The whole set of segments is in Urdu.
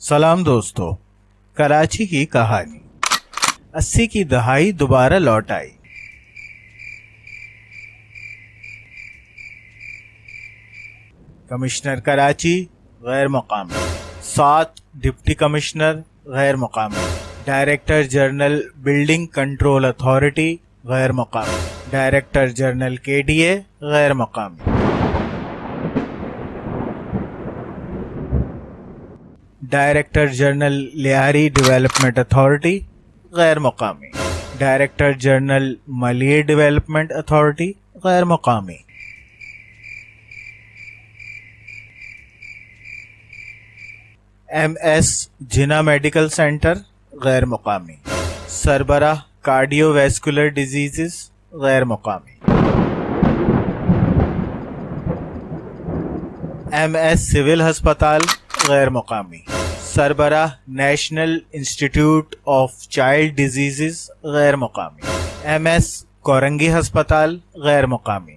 سلام دوستو، کراچی کی کہانی۔ اسی کی دہائی دوبارہ لوٹ آئی۔ کمشنر کراچی، غیر مقامی سات ڈپٹی کمشنر، غیر مقامی director general building control authority, غیر مقامی director general K D A, غیر مقامی director general Lyari development authority, غیر مقامی۔ Director general Malir development authority, غیر مقامی۔ M S Jinnah medical centre, غیر مقامی۔ سربراہ کارڈیو ویسکولر ڈیزیزز، غیر مقامی۔ ایم ایس سول ہسپتال، غیر مقامی۔ سربراہ national institute of child diseases غیر مقامی۔ ایم ایس کورنگی ہسپتال غیر مقامی۔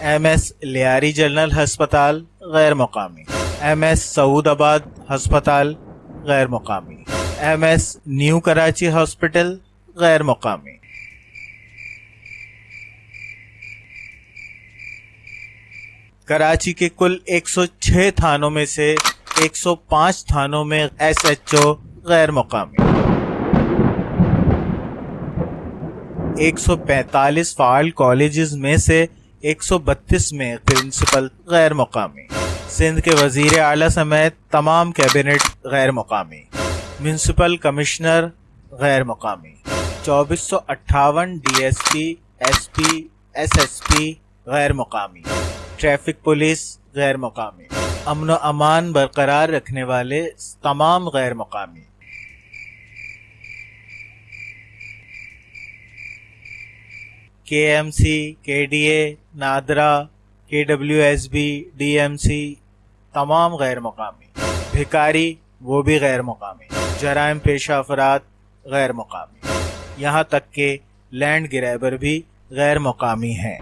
ایم ایس لیاری جنرل ہسپتال غیر مقامی۔ ایم ایس سعود آباد ہسپتال غیر مقامی۔ M S new Karachi hospital غیر مقامی۔ کراچی کے کل ایک سو چھ تھانوں میں سے ایک سو پانچ تھانوں میں ایس ایچ او غیر مقامی۔ ایک سو پینتالیس فعال کالجز میں سے ایک سو بتیس میں پرنسپل غیر مقامی۔ سندھ کے وزیر اعلیٰ سمیت تمام کیبنٹ غیر مقامی۔ میونسپل کمشنر غیر مقامی۔ چوبیس سو اٹھاون D S P S P, S S P غیر مقامی۔ ٹریفک پولیس غیر مقامی۔ امن و امان برقرار رکھنے والے تمام غیر مقامی۔ کے ایم سی، کے D A, NADRA, K W S B, D M C, تمام غیر مقامی۔ بھکاری، وہ بھی غیر مقامی۔ جرائم پیشہ افراد، غیر مقامی۔ یہاں تک کہ لینڈ گریبر بھی غیر مقامی ہیں۔